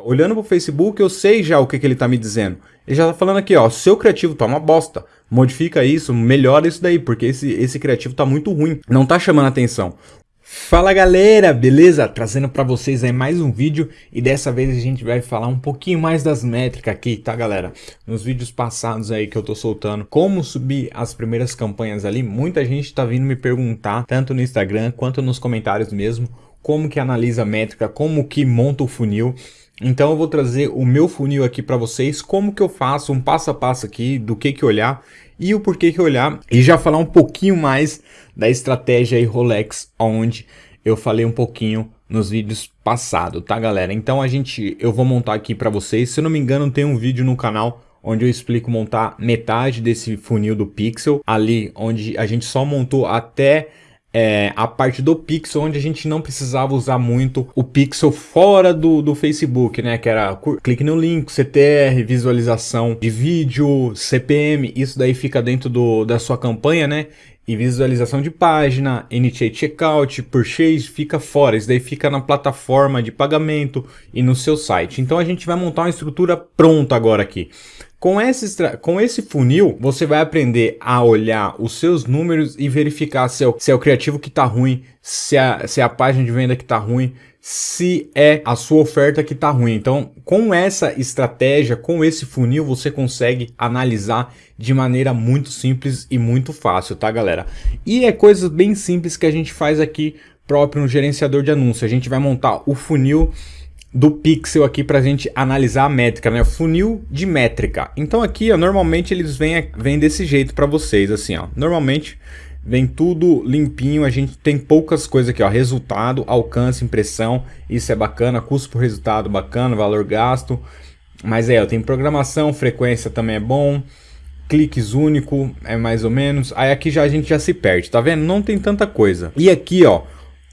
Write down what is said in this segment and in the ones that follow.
Olhando para o Facebook, eu sei já o que, que ele está me dizendo. Ele já está falando aqui, ó, seu criativo tá uma bosta. Modifica isso, melhora isso daí, porque esse, esse criativo tá muito ruim. Não tá chamando atenção. Fala galera, beleza? Trazendo para vocês aí mais um vídeo e dessa vez a gente vai falar um pouquinho mais das métricas aqui, tá galera? Nos vídeos passados aí que eu tô soltando como subir as primeiras campanhas ali, muita gente tá vindo me perguntar, tanto no Instagram quanto nos comentários mesmo, como que analisa a métrica, como que monta o funil. Então eu vou trazer o meu funil aqui para vocês, como que eu faço um passo a passo aqui do que que olhar e o porquê que olhar e já falar um pouquinho mais da estratégia aí Rolex, onde eu falei um pouquinho nos vídeos passados, tá galera? Então a gente, eu vou montar aqui para vocês, se eu não me engano tem um vídeo no canal onde eu explico montar metade desse funil do Pixel, ali onde a gente só montou até é, a parte do Pixel, onde a gente não precisava usar muito o Pixel fora do, do Facebook, né? Que era clique no link, CTR, visualização de vídeo, CPM, isso daí fica dentro do, da sua campanha, né? E visualização de página, Initiate Checkout, Purchase, fica fora. Isso daí fica na plataforma de pagamento e no seu site. Então a gente vai montar uma estrutura pronta agora aqui. Com esse, com esse funil, você vai aprender a olhar os seus números e verificar se é o, se é o criativo que está ruim, se é, se é a página de venda que está ruim, se é a sua oferta que está ruim. Então, com essa estratégia, com esse funil, você consegue analisar de maneira muito simples e muito fácil, tá, galera? E é coisas bem simples que a gente faz aqui próprio no gerenciador de anúncio. A gente vai montar o funil do pixel aqui para a gente analisar a métrica, né? Funil de métrica. Então aqui, ó, normalmente eles vêm, vêm desse jeito para vocês, assim, ó. Normalmente vem tudo limpinho, a gente tem poucas coisas aqui, ó. Resultado, alcance, impressão, isso é bacana. Custo por resultado, bacana. Valor gasto. Mas é, ó, tem programação, frequência também é bom. Cliques único, é mais ou menos. Aí aqui já a gente já se perde, tá vendo? Não tem tanta coisa. E aqui, ó,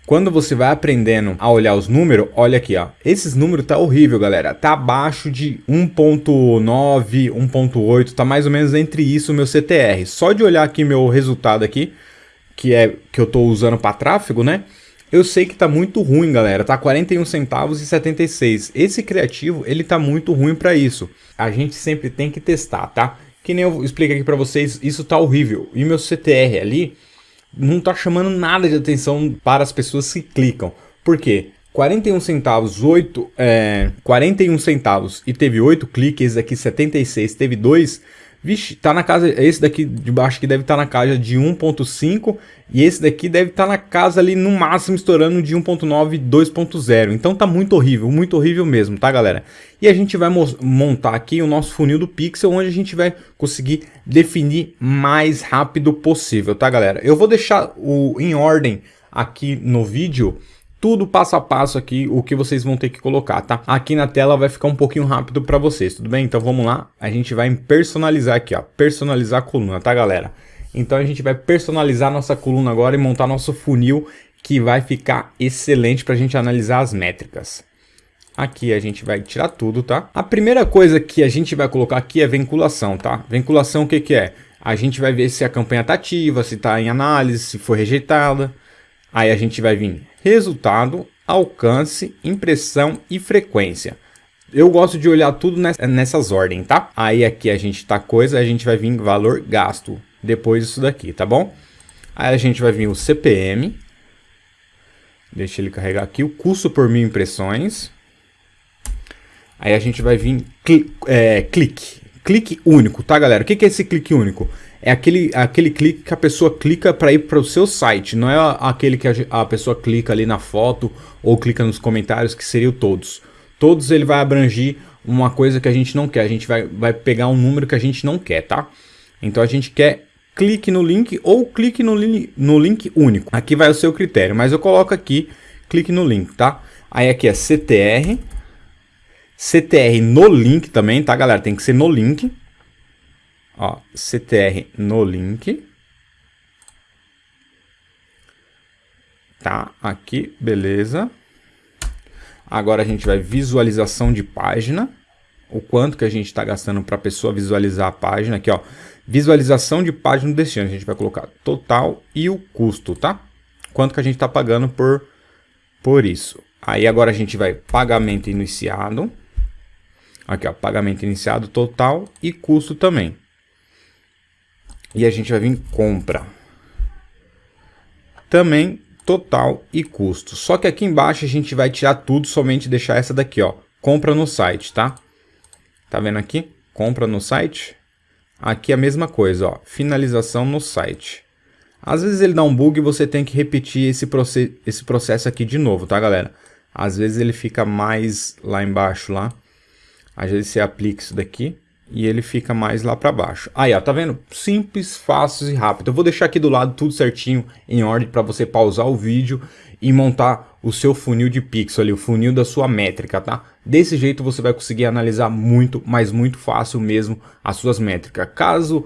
quando você vai aprendendo a olhar os números, olha aqui, ó. Esses números tá horrível, galera. Tá abaixo de 1.9, 1.8, tá mais ou menos entre isso o meu CTR. Só de olhar aqui meu resultado aqui, que é que eu tô usando para tráfego, né? Eu sei que tá muito ruim, galera. Tá 41 centavos e 76. Esse criativo, ele tá muito ruim para isso. A gente sempre tem que testar, tá? Que nem eu expliquei aqui para vocês, isso tá horrível. E meu CTR ali não está chamando nada de atenção para as pessoas que clicam. Por quê? 41 centavos, 8, é, 41 centavos e teve 8 cliques, esse daqui 76 teve 2, Vixe, tá na casa, esse daqui de baixo que deve estar tá na casa de 1.5 e esse daqui deve estar tá na casa ali no máximo estourando de 1.9 2.0. Então tá muito horrível, muito horrível mesmo, tá galera? E a gente vai montar aqui o nosso funil do Pixel, onde a gente vai conseguir definir mais rápido possível, tá galera? Eu vou deixar o em ordem aqui no vídeo tudo passo a passo aqui, o que vocês vão ter que colocar, tá? Aqui na tela vai ficar um pouquinho rápido para vocês, tudo bem? Então vamos lá, a gente vai personalizar aqui, ó, personalizar a coluna, tá galera? Então a gente vai personalizar nossa coluna agora e montar nosso funil que vai ficar excelente para a gente analisar as métricas. Aqui a gente vai tirar tudo, tá? A primeira coisa que a gente vai colocar aqui é vinculação, tá? Vinculação o que que é? A gente vai ver se a campanha está ativa, se está em análise, se foi rejeitada. Aí a gente vai vir resultado, alcance, impressão e frequência. Eu gosto de olhar tudo nessas ordens, tá? Aí aqui a gente tá coisa, a gente vai vir valor gasto, depois disso daqui, tá bom? Aí a gente vai vir o CPM, deixa ele carregar aqui, o custo por mil impressões. Aí a gente vai vir cli é, clique, clique único, tá galera? O que é esse clique único? É aquele, aquele clique que a pessoa clica para ir para o seu site, não é aquele que a, a, pessoa clica ali na foto ou clica nos comentários, que seria o todos. Todos ele vai abranger uma coisa que a gente não quer, a gente vai, vai pegar um número que a gente não quer, tá? Então a gente quer clique no link ou clique no, li no link único. Aqui vai o seu critério, mas eu coloco aqui, clique no link, tá? Aí aqui é CTR, CTR no link também, tá galera? Tem que ser no link. Ó, CTR no link. Tá, aqui, beleza. Agora a gente vai visualização de página. O quanto que a gente está gastando para a pessoa visualizar a página. Aqui, ó. Visualização de página do destino. A gente vai colocar total e o custo, tá? Quanto que a gente está pagando por, por isso. Aí agora a gente vai pagamento iniciado. Aqui, ó, pagamento iniciado total e custo também. E a gente vai vir compra. Também total e custo. Só que aqui embaixo a gente vai tirar tudo, somente deixar essa daqui, ó. Compra no site, tá? Tá vendo aqui? Compra no site. Aqui a mesma coisa, ó. Finalização no site. Às vezes ele dá um bug e você tem que repetir esse, proce esse processo aqui de novo, tá, galera? Às vezes ele fica mais lá embaixo, lá. Às vezes você aplica isso daqui e ele fica mais lá para baixo. Aí, ó, tá vendo? Simples, fácil e rápido. Eu vou deixar aqui do lado tudo certinho, em ordem, para você pausar o vídeo e montar o seu funil de pixel ali, o funil da sua métrica, tá? Desse jeito você vai conseguir analisar muito, mas muito fácil mesmo as suas métricas. Caso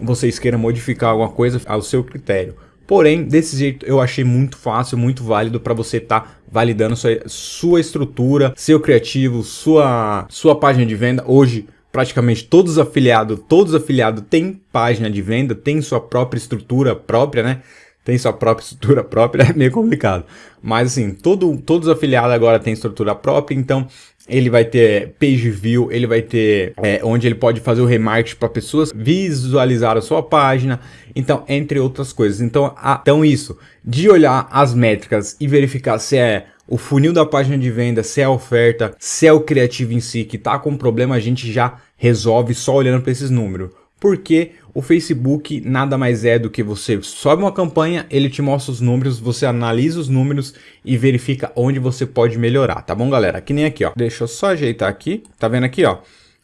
vocês queiram modificar alguma coisa ao seu critério. Porém, desse jeito eu achei muito fácil, muito válido para você estar tá validando sua, sua estrutura, seu criativo, sua, sua página de venda. Hoje, praticamente todos os afiliados, todos os afiliados têm página de venda, tem sua própria estrutura própria, né? Tem sua própria estrutura própria, é meio complicado. Mas assim, todo, todos os afiliados agora têm estrutura própria, então ele vai ter page view, ele vai ter é, onde ele pode fazer o remarketing para pessoas visualizar a sua página, então entre outras coisas. Então, a, então isso, de olhar as métricas e verificar se é o funil da página de venda, se é a oferta, se é o criativo em si que está com problema, a gente já resolve só olhando para esses números. Porque o Facebook nada mais é do que você sobe uma campanha, ele te mostra os números, você analisa os números e verifica onde você pode melhorar, tá bom, galera? Que nem aqui, ó. Deixa eu só ajeitar aqui. Tá vendo aqui, ó?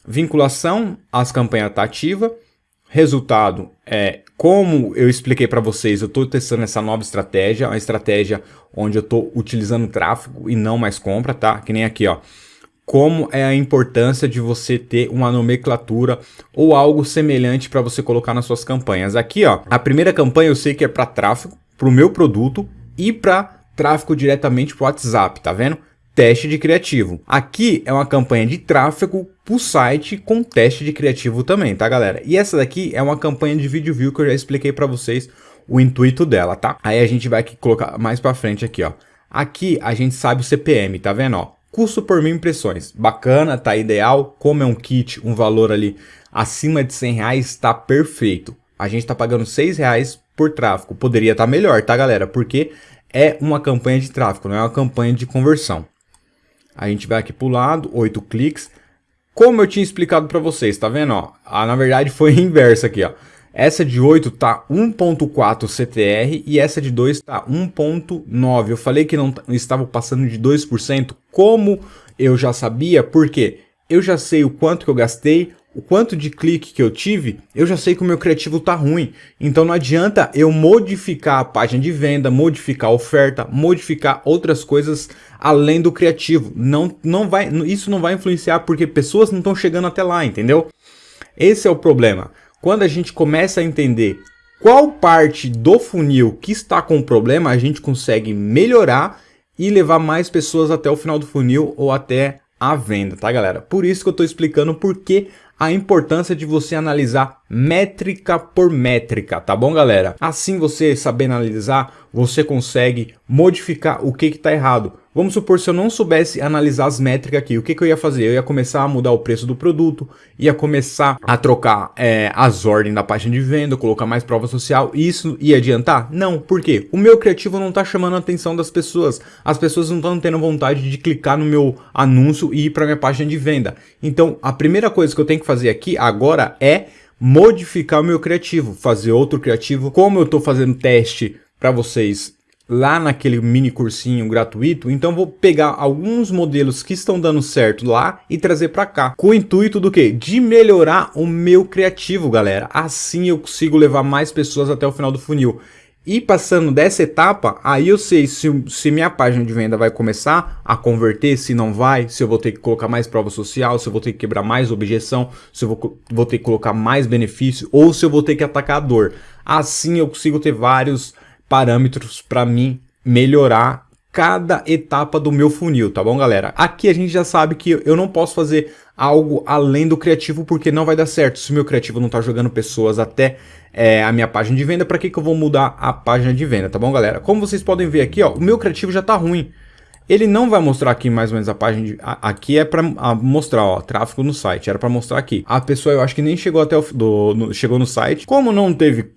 Vinculação, as campanhas tá ativa. Resultado é, como eu expliquei para vocês, eu estou testando essa nova estratégia, uma estratégia onde eu estou utilizando tráfego e não mais compra, tá? Que nem aqui, ó como é a importância de você ter uma nomenclatura ou algo semelhante para você colocar nas suas campanhas. Aqui, ó, a primeira campanha eu sei que é para tráfego, para o meu produto e para tráfego diretamente para o WhatsApp, tá vendo? Teste de criativo. Aqui é uma campanha de tráfego para o site com teste de criativo também, tá galera? E essa daqui é uma campanha de vídeo view que eu já expliquei para vocês o intuito dela, tá? Aí a gente vai colocar mais para frente aqui, ó. Aqui a gente sabe o CPM, tá vendo, ó? Custo por mil impressões, bacana, tá ideal. Como é um kit, um valor ali acima de 100 reais, tá perfeito. A gente tá pagando 6 reais por tráfego. Poderia estar tá melhor, tá galera? Porque é uma campanha de tráfego, não é uma campanha de conversão. A gente vai aqui pro lado, 8 cliques. Como eu tinha explicado para vocês, tá vendo? Ó, ah, na verdade foi inverso aqui, ó. Essa de 8 tá 1.4 CTR e essa de 2 tá 1.9. Eu falei que não estava passando de 2%. Como eu já sabia, porque eu já sei o quanto que eu gastei, o quanto de clique que eu tive, eu já sei que o meu criativo tá ruim. Então não adianta eu modificar a página de venda, modificar a oferta, modificar outras coisas além do criativo. Não, não vai, isso não vai influenciar porque pessoas não estão chegando até lá, entendeu? Esse é o problema. Quando a gente começa a entender qual parte do funil que está com problema, a gente consegue melhorar e levar mais pessoas até o final do funil ou até a venda, tá galera? Por isso que eu estou explicando por que a importância de você analisar métrica por métrica, tá bom galera? Assim você saber analisar, você consegue modificar o que está errado. Vamos supor se eu não soubesse analisar as métricas aqui, o que, que eu ia fazer? Eu ia começar a mudar o preço do produto, ia começar a trocar é, as ordens da página de venda, colocar mais prova social, e isso ia adiantar? Não, por quê? O meu criativo não está chamando a atenção das pessoas, as pessoas não estão tendo vontade de clicar no meu anúncio e ir para minha página de venda. Então, a primeira coisa que eu tenho que fazer aqui agora é modificar o meu criativo, fazer outro criativo, como eu estou fazendo teste para vocês lá naquele mini cursinho gratuito, então vou pegar alguns modelos que estão dando certo lá e trazer para cá, com o intuito do que? De melhorar o meu criativo, galera. Assim eu consigo levar mais pessoas até o final do funil. E passando dessa etapa, aí eu sei se, se minha página de venda vai começar a converter, se não vai, se eu vou ter que colocar mais prova social, se eu vou ter que quebrar mais objeção, se eu vou, vou ter que colocar mais benefício, ou se eu vou ter que atacar a dor. Assim eu consigo ter vários parâmetros para mim melhorar cada etapa do meu funil, tá bom, galera? Aqui a gente já sabe que eu não posso fazer algo além do criativo porque não vai dar certo. Se o meu criativo não tá jogando pessoas até é, a minha página de venda, para que, que eu vou mudar a página de venda, tá bom, galera? Como vocês podem ver aqui, ó, o meu criativo já tá ruim. ele não vai mostrar aqui mais ou menos a página, de, a, aqui é para mostrar, ó, tráfego no site, era para mostrar aqui. A pessoa eu acho que nem chegou até o, do, no, chegou no site, como não teve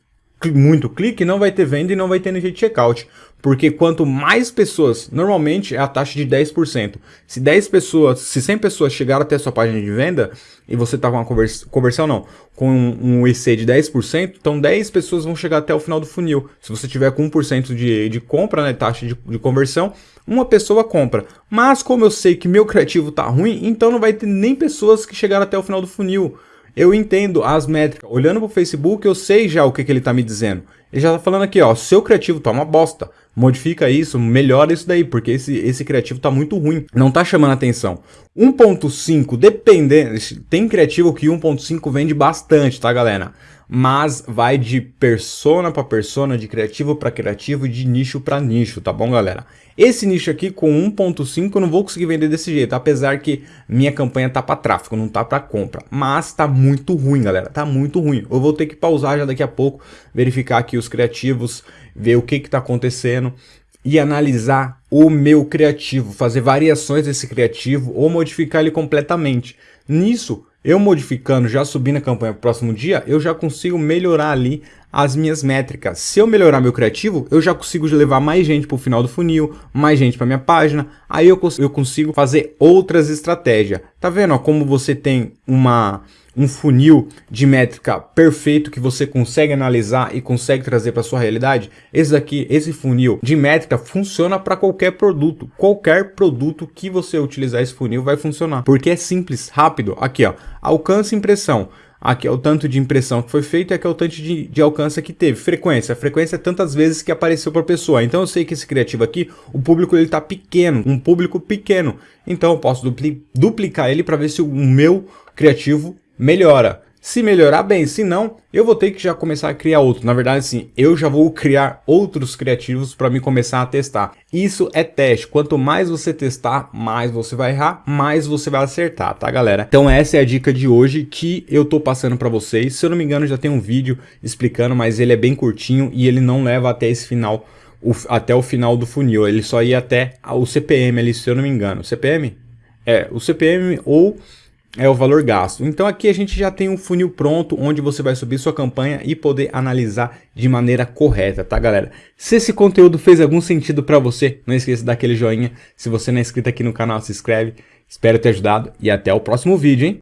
muito clique, não vai ter venda e não vai ter energia de checkout. Porque quanto mais pessoas, normalmente é a taxa de 10%. Se 10 pessoas, se 100 pessoas chegaram até a sua página de venda e você tá com uma convers conversão não, com um, EC de 10%, então 10 pessoas vão chegar até o final do funil. Se você tiver com 1% de, de compra, né, taxa de, de conversão, uma pessoa compra. Mas como eu sei que meu criativo tá ruim, então não vai ter nem pessoas que chegaram até o final do funil eu entendo as métricas. Olhando para o Facebook, eu sei já o que, que ele está me dizendo. Ele já está falando aqui, ó, seu criativo tá uma bosta. Modifica isso, melhora isso daí, porque esse, esse criativo tá muito ruim. Não tá chamando atenção. 1.5, dependendo, tem criativo que 1.5 vende bastante, tá galera? Mas vai de persona para persona, de criativo para criativo, de nicho para nicho, tá bom galera? Esse nicho aqui com 1.5 eu não vou conseguir vender desse jeito, apesar que minha campanha tá para tráfego, não tá para compra. Mas tá muito ruim, galera, tá muito ruim. Eu vou ter que pausar já daqui a pouco, verificar aqui os criativos, ver o que que tá acontecendo e analisar o meu criativo, fazer variações desse criativo ou modificar ele completamente. Nisso, eu modificando, já subindo a campanha para o próximo dia, eu já consigo melhorar ali as minhas métricas. Se eu melhorar meu criativo, eu já consigo levar mais gente para o final do funil, mais gente para minha página, aí eu, cons eu consigo fazer outras estratégias. Tá vendo ó, como você tem uma, um funil de métrica perfeito que você consegue analisar e consegue trazer para sua realidade? Esse aqui, esse funil de métrica funciona para qualquer produto. Qualquer produto que você utilizar esse funil vai funcionar, porque é simples, rápido. Aqui ó, alcance impressão. Aqui é o tanto de impressão que foi feito e aqui é o tanto de, de alcance que teve. Frequência. A frequência é tantas vezes que apareceu para a pessoa. Então eu sei que esse criativo aqui, o público ele está pequeno, um público pequeno. Então eu posso dupli duplicar ele para ver se o meu criativo melhora. Se melhorar bem, se não, eu vou ter que já começar a criar outro. Na verdade, sim, eu já vou criar outros criativos para me começar a testar. Isso é teste. Quanto mais você testar, mais você vai errar, mais você vai acertar, tá, galera? Então essa é a dica de hoje que eu tô passando para vocês. Se eu não me engano, já tem um vídeo explicando, mas ele é bem curtinho e ele não leva até esse final, o, até o final do funil. Ele só ia até o CPM ali, se eu não me engano. CPM? É, o CPM ou é o valor gasto. Então aqui a gente já tem um funil pronto onde você vai subir sua campanha e poder analisar de maneira correta, tá galera? Se esse conteúdo fez algum sentido para você, não esqueça de dar aquele joinha. Se você não é inscrito aqui no canal, se inscreve. Espero ter ajudado e até o próximo vídeo, hein?